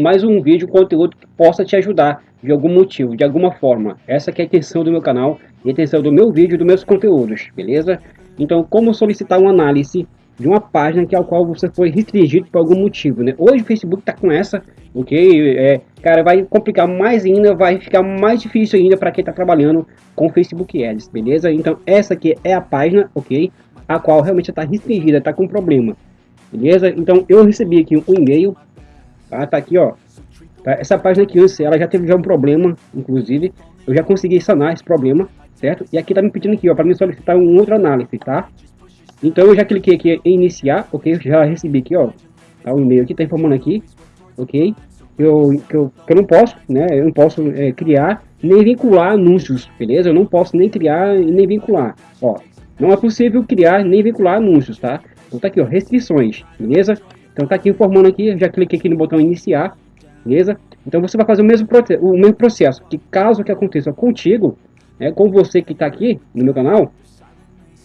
mais um vídeo, conteúdo que possa te ajudar de algum motivo, de alguma forma. Essa é a intenção do meu canal e a intenção do meu vídeo, dos meus conteúdos, beleza? Então, como solicitar uma análise de uma página que ao qual você foi restringido por algum motivo, né? Hoje o Facebook tá com essa, ok? É, cara, vai complicar mais ainda, vai ficar mais difícil ainda para quem tá trabalhando com Facebook Ads, beleza? Então, essa aqui é a página, ok? A qual realmente está restringida, tá com problema, beleza? Então, eu recebi aqui um e-mail Tá, tá aqui, ó. Tá, essa página aqui ela já teve já um problema, inclusive. Eu já consegui sanar esse problema, certo? E aqui tá me pedindo aqui, ó, para me solicitar um outro análise, tá? Então eu já cliquei aqui em iniciar, ok? Já recebi aqui, ó, tá, o e-mail aqui, tá informando aqui, ok? Eu, que, eu, que eu não posso, né? Eu não posso é, criar nem vincular anúncios, beleza? Eu não posso nem criar nem vincular, ó. Não é possível criar nem vincular anúncios, tá? Então tá aqui, ó, restrições, beleza? Então tá aqui informando aqui, já cliquei aqui no botão iniciar, beleza? Então você vai fazer o mesmo, o mesmo processo, que caso que aconteça contigo, é, com você que está aqui no meu canal,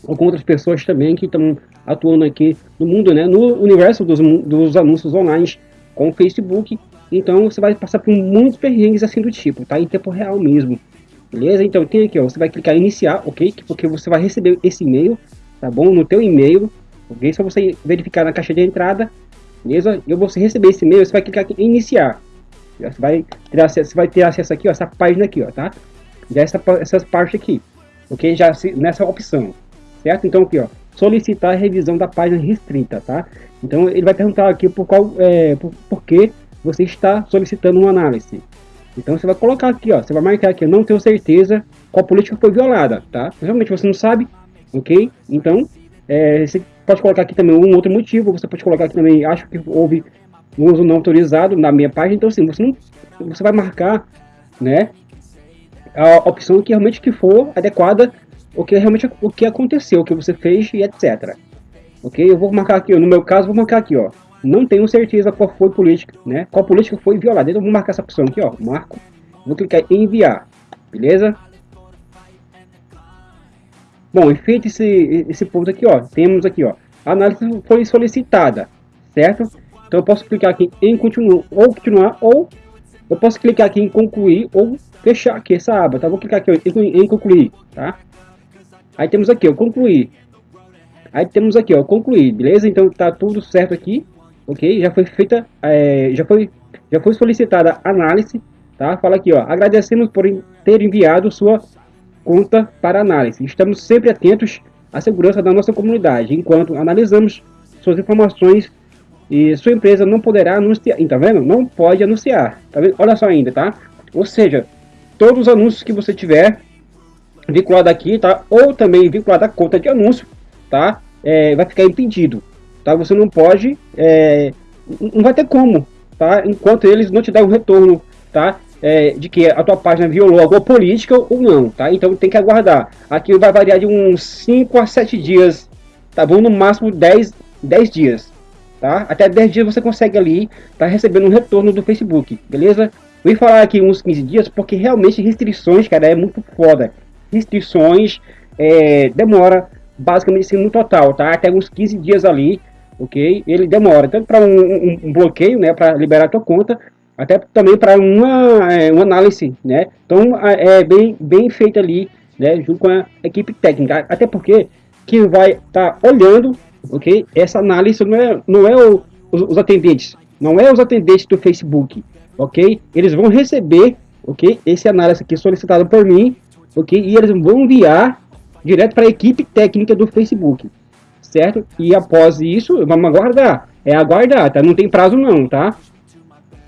ou com outras pessoas também que estão atuando aqui no mundo, né, no universo dos, dos anúncios online com o Facebook, então você vai passar por muitos perrengues assim do tipo, tá? Em tempo real mesmo, beleza? Então tem aqui, ó, você vai clicar em iniciar, ok? Porque você vai receber esse e-mail, tá bom? No teu e-mail, ok? Só você verificar na caixa de entrada beleza? E você receber esse e-mail, você vai clicar aqui em iniciar. Você vai ter acesso, vai ter acesso aqui, ó, essa página aqui, ó, tá? Já essa, essas partes aqui, ok? Já nessa opção, certo? Então aqui, ó, solicitar a revisão da página restrita, tá? Então ele vai perguntar aqui por qual, é, por, por que você está solicitando uma análise. Então você vai colocar aqui, ó, você vai marcar aqui, eu não tenho certeza qual política foi violada, tá? Realmente você não sabe, ok? Então é, você pode colocar aqui também um outro motivo, você pode colocar aqui também, acho que houve um uso não autorizado na minha página, então assim, você, não, você vai marcar, né, a opção que realmente que for adequada, o que realmente o que aconteceu, o que você fez e etc. Ok? Eu vou marcar aqui, no meu caso, vou marcar aqui, ó, não tenho certeza qual foi política, né, qual política foi violada, então vou marcar essa opção aqui, ó, marco, vou clicar em enviar, beleza? Bom, feito esse, esse ponto aqui, ó, temos aqui, ó, a análise foi solicitada, certo? Então eu posso clicar aqui em continuar ou continuar, ou eu posso clicar aqui em concluir ou fechar aqui essa aba, tá? Vou clicar aqui em concluir, tá? Aí temos aqui, ó, concluir. Aí temos aqui, ó, concluir, beleza? Então tá tudo certo aqui, ok? Já foi feita, é, já foi, já foi solicitada análise, tá? Fala aqui, ó, agradecemos por ter enviado sua conta para análise. Estamos sempre atentos à segurança da nossa comunidade, enquanto analisamos suas informações e sua empresa não poderá anunciar. Tá vendo? Não pode anunciar. Tá vendo? Olha só ainda, tá? Ou seja, todos os anúncios que você tiver vinculado aqui, tá? Ou também vinculado à conta de anúncio, tá? É, vai ficar impedido, tá? Você não pode, é, não vai ter como, tá? Enquanto eles não te um retorno, tá? É, de que a tua página violou alguma política ou não, tá? Então tem que aguardar. Aqui vai variar de uns 5 a 7 dias, tá bom? No máximo 10, 10 dias, tá? Até 10 dias você consegue ali, tá recebendo um retorno do Facebook, beleza? Vou falar aqui uns 15 dias porque realmente restrições, cara, é muito foda. Restrições é, demora basicamente assim no total, tá? Até uns 15 dias ali, ok? Ele demora tanto para um, um, um, bloqueio, né, para liberar a tua conta, até também para uma, é, uma análise, né? Então é bem, bem feito ali, né? Junto com a equipe técnica, até porque quem vai estar tá olhando, ok? Essa análise não é, não é o, os, os, atendentes, não é os atendentes do Facebook, ok? Eles vão receber, ok? Esse análise aqui solicitado por mim, ok? E eles vão enviar direto para a equipe técnica do Facebook, certo? E após isso, vamos aguardar. É aguardar, tá? Não tem prazo não, tá?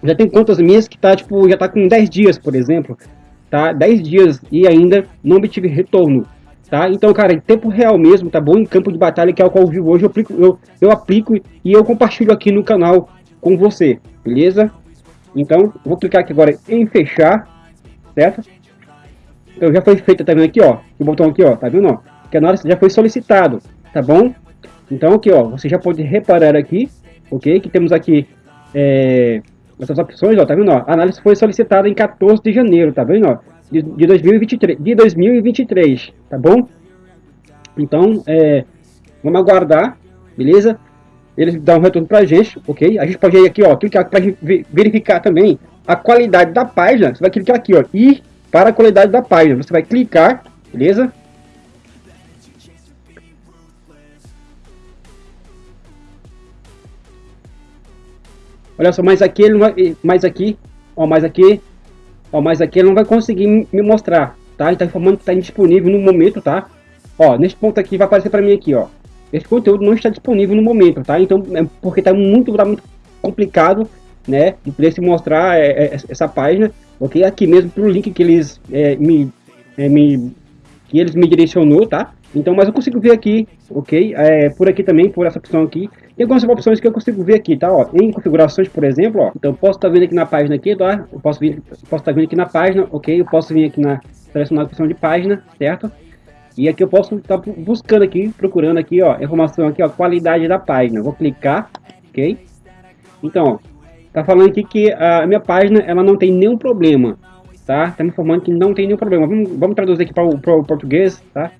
Já tem contas minhas que tá, tipo, já tá com 10 dias, por exemplo, tá? 10 dias e ainda não obtive retorno, tá? Então, cara, em tempo real mesmo, tá bom? Em campo de batalha, que é o qual eu vivo hoje, eu aplico, eu, eu aplico e eu compartilho aqui no canal com você, beleza? Então, vou clicar aqui agora em fechar, certo? Então, já foi feita, tá vendo aqui, ó? O botão aqui, ó, tá vendo, ó? Que a análise já foi solicitado, tá bom? Então, aqui, ó, você já pode reparar aqui, ok? Que temos aqui, é, essas opções, ó, tá vendo? Ó, a análise foi solicitada em 14 de janeiro, tá vendo? Ó, de, de 2023, de 2023, tá bom? Então, é, vamos aguardar, beleza? eles dão um retorno pra gente, ok? A gente pode ir aqui, ó, clicar para verificar também a qualidade da página. Você vai clicar aqui, ó, ir para a qualidade da página. Você vai clicar, beleza? Olha só, mas aqui ele não vai, mais aqui, ó, mais aqui, ó, mais aqui ele não vai conseguir me mostrar, tá? Ele tá informando que está indisponível no momento, tá? Ó, nesse ponto aqui vai aparecer para mim aqui, ó. Esse conteúdo não está disponível no momento, tá? Então, é porque está muito, tá muito complicado, né? De poder se mostrar é, é, essa página, ok? Aqui mesmo pro link que eles é, me, é, me, que eles me direcionou, tá? Então, mas eu consigo ver aqui, ok? É, por aqui também, por essa opção aqui. Tem algumas opções que eu consigo ver aqui, tá? Ó, em configurações, por exemplo, ó. Então, posso estar tá vendo aqui na página aqui, tá? Eu posso, vir, posso estar tá vendo aqui na página, ok? Eu posso vir aqui na selecionar a opção de página, certo? E aqui eu posso estar tá buscando aqui, procurando aqui, ó, informação aqui, ó, qualidade da página. Vou clicar, ok? Então, ó, tá falando aqui que a minha página, ela não tem nenhum problema, tá? Tá me informando que não tem nenhum problema. Vamos, vamos traduzir aqui para o português, tá?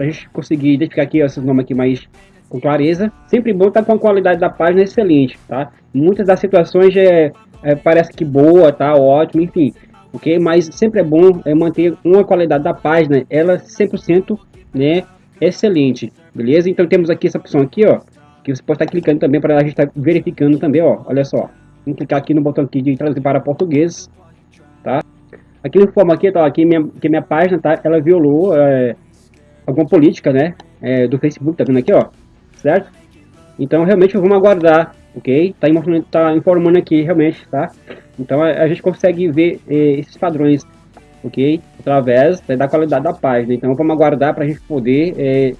Pra gente conseguir identificar aqui esses nomes aqui mais com clareza. Sempre bom estar tá com a qualidade da página excelente, tá? Muitas das situações é, é, parece que boa, tá? Ótimo, enfim ok? Mas sempre é bom é, manter uma qualidade da página, ela 100% né, excelente, beleza? Então temos aqui essa opção aqui, ó, que você pode estar clicando também para a gente estar tá verificando também, ó, olha só. Vamos clicar aqui no botão aqui de traduzir para português, tá? Aqui no informa aqui, tá, aqui minha, que minha página, tá, ela violou é, alguma política, né, é, do Facebook, tá vendo aqui, ó, certo? Então realmente vamos aguardar, ok? Tá tá informando aqui realmente, tá? Então a, a gente consegue ver eh, esses padrões, ok? Através da qualidade da página. Então vamos aguardar para a gente poder eh,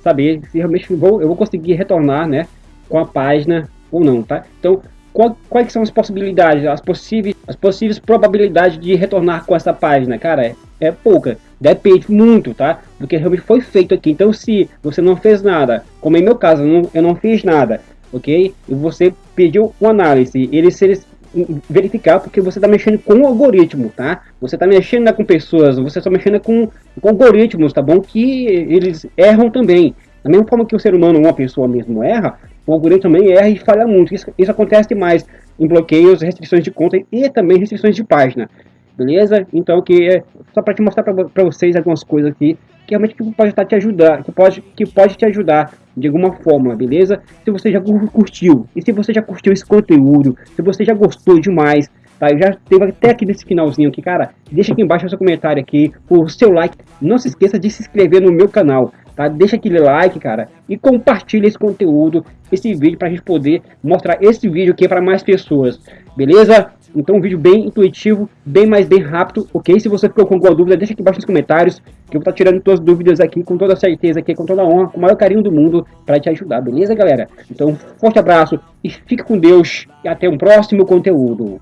saber se realmente vou, eu vou conseguir retornar, né? Com a página ou não, tá? Então qual, quais são as possibilidades, as possíveis, as possíveis probabilidades de retornar com essa página, cara? É, é pouca, depende muito, tá? Do que realmente foi feito aqui. Então, se você não fez nada, como em meu caso, eu não, eu não fiz nada, ok? E você pediu uma análise, ele se eles verificar porque você está mexendo com o algoritmo, tá? Você está mexendo com pessoas, você está mexendo com, com algoritmos, tá bom? Que eles erram também. Da mesma forma que o ser humano, uma pessoa mesmo erra, o algoritmo também erra e falha muito. Isso, isso acontece mais em bloqueios, restrições de conta e também restrições de página. Beleza? Então, que é só para te mostrar para vocês algumas coisas aqui que realmente que pode estar te ajudar, que pode, que pode te ajudar de alguma forma, beleza? Se você já curtiu, e se você já curtiu esse conteúdo, se você já gostou demais, tá? Eu já teve até aqui nesse finalzinho aqui, cara, deixa aqui embaixo seu comentário aqui, o seu like, não se esqueça de se inscrever no meu canal, tá? Deixa aquele like, cara, e compartilha esse conteúdo, esse vídeo, pra gente poder mostrar esse vídeo aqui para mais pessoas, beleza? Então um vídeo bem intuitivo, bem mais bem rápido, ok? Se você ficou com alguma dúvida, deixa aqui embaixo nos comentários, que eu vou estar tirando todas as dúvidas aqui com toda certeza, aqui, com toda honra, com o maior carinho do mundo, para te ajudar, beleza, galera? Então, forte abraço e fique com Deus e até um próximo conteúdo.